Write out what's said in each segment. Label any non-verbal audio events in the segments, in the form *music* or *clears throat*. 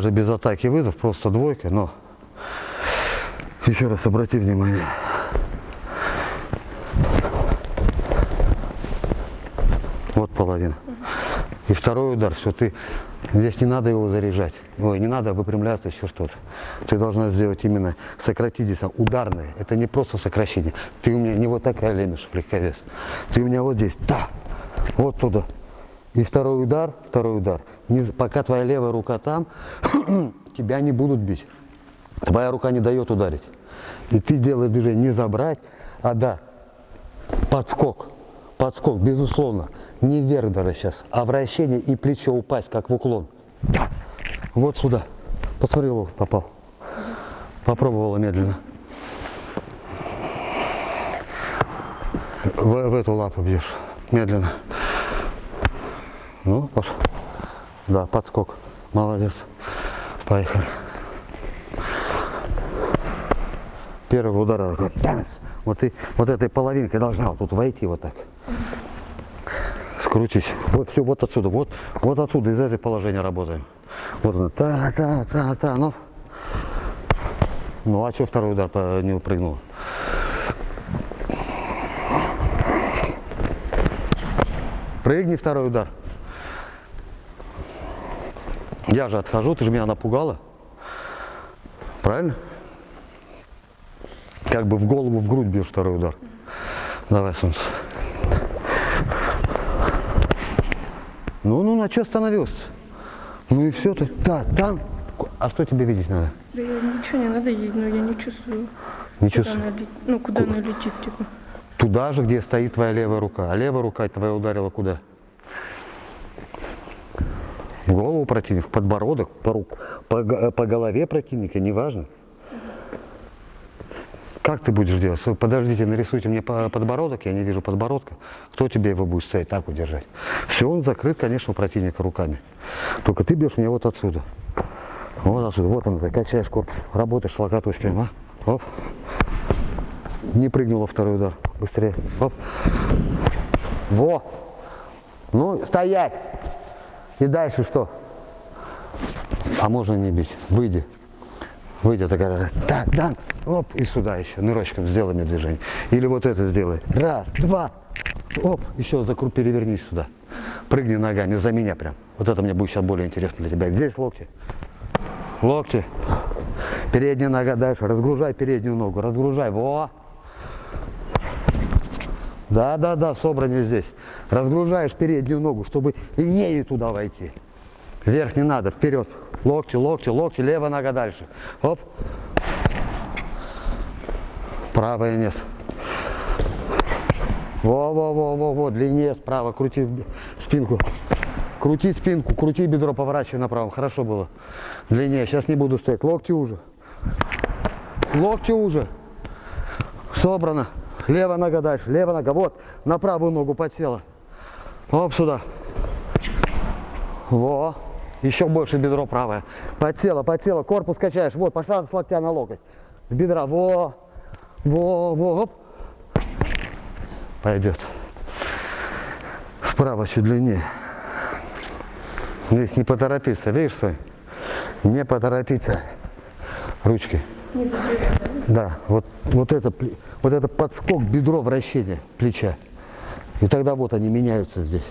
Даже без атаки вызов, просто двойка, но еще раз обрати внимание. Вот половина. И второй удар, все, ты здесь не надо его заряжать. Ой, не надо выпрямляться, еще что-то. Ты должна сделать именно сократить здесь ударное. Это не просто сокращение. Ты у меня не вот такая лемеш, легковес. Ты у меня вот здесь, да, вот туда. И второй удар, второй удар. Не, пока твоя левая рука там, *clears throat* тебя не будут бить. Твоя рука не дает ударить. И ты делаешь движение не забрать, а да, подскок. Подскок, безусловно. Не вверх даже сейчас, а вращение и плечо упасть, как в уклон. Вот сюда. Посмотри, лов попал. Попробовала медленно. В, в эту лапу бьешь. Медленно. Ну, пошел. Да, подскок. Молодец. Поехали. Первый удар. Вот, и, вот этой половинкой должна вот тут войти вот так. Скрутись. Вот все, вот отсюда. Вот, вот отсюда, из этого положения работаем. Вот она. Та, та, та, та. Ну. Ну, а что второй удар не прыгнул? Прыгни второй удар. Я же отхожу, ты же меня напугала. Правильно? Как бы в голову, в грудь бьешь второй удар. Давай, солнце. Ну, ну, на что остановился? Ну и все ты. Да, там. А что тебе видеть надо? Да я ничего не надо ей, но я не чувствую. Не куда чувствую. она. Ну, куда она летит, типа. Туда же, где стоит твоя левая рука. А левая рука твоя ударила куда? В голову противника, подбородок, по, рук, по, го- по голове противника, неважно. Как ты будешь делать? Подождите, нарисуйте мне по- подбородок, я не вижу подбородка. Кто тебе его будет стоять так удержать? Все, он закрыт, конечно, у противника руками. Только ты бьешь меня вот отсюда. Вот отсюда, вот он, качаешь корпус, работаешь локоточками, а? Оп. Не прыгнула второй удар. Быстрее. Оп. Во. Ну, стоять. И дальше что? А можно не бить. Выйди. Выйди такая. Так, да. Оп. И сюда еще. Нырочком сделай мне движение. Или вот это сделай. Раз, два. Оп. Еще закру, перевернись сюда. Прыгни ногами за меня прям. Вот это мне будет сейчас более интересно для тебя. Здесь локти. Локти. Передняя нога дальше. Разгружай переднюю ногу. Разгружай. Во. Да, да, да, собрание здесь. Разгружаешь переднюю ногу, чтобы и нею туда войти. Вверх не надо, вперед. Локти, локти, локти, левая нога дальше. Оп. Правая нет. Во, во, во, во, во, длиннее справа, крути спинку. Крути спинку, крути бедро, поворачивай направо. Хорошо было. Длиннее. Сейчас не буду стоять. Локти уже. Локти уже. Собрано. Левая нога дальше. Левая нога. Вот. На правую ногу подсела. Оп, сюда. Во. Еще больше бедро правое. Подсела, подсела. Корпус качаешь. Вот, пошла с локтя на локоть. С бедра. Во. Во, во. Оп. Пойдет. Справа чуть длиннее. Здесь не поторопиться. Видишь, свой? Не поторопиться. Ручки. Не. Да, вот, вот, это, вот это подскок бедро вращения плеча. И тогда вот они меняются здесь.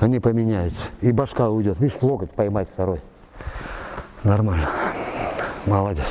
Они поменяются. И башка уйдет. Видишь, локоть поймать второй. Нормально. Молодец.